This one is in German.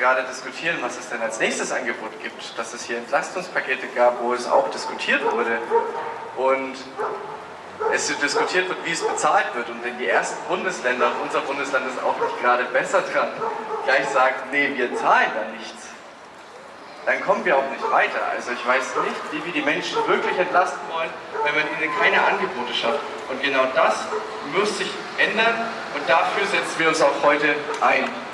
gerade diskutieren, was es denn als nächstes Angebot gibt, dass es hier Entlastungspakete gab, wo es auch diskutiert wurde und es diskutiert wird, wie es bezahlt wird und wenn die ersten Bundesländer, und unser Bundesland ist auch nicht gerade besser dran, gleich sagt, nee, wir zahlen da nichts, dann kommen wir auch nicht weiter. Also ich weiß nicht, wie wir die Menschen wirklich entlasten wollen, wenn man ihnen keine Angebote schafft. Und genau das muss sich ändern und dafür setzen wir uns auch heute ein.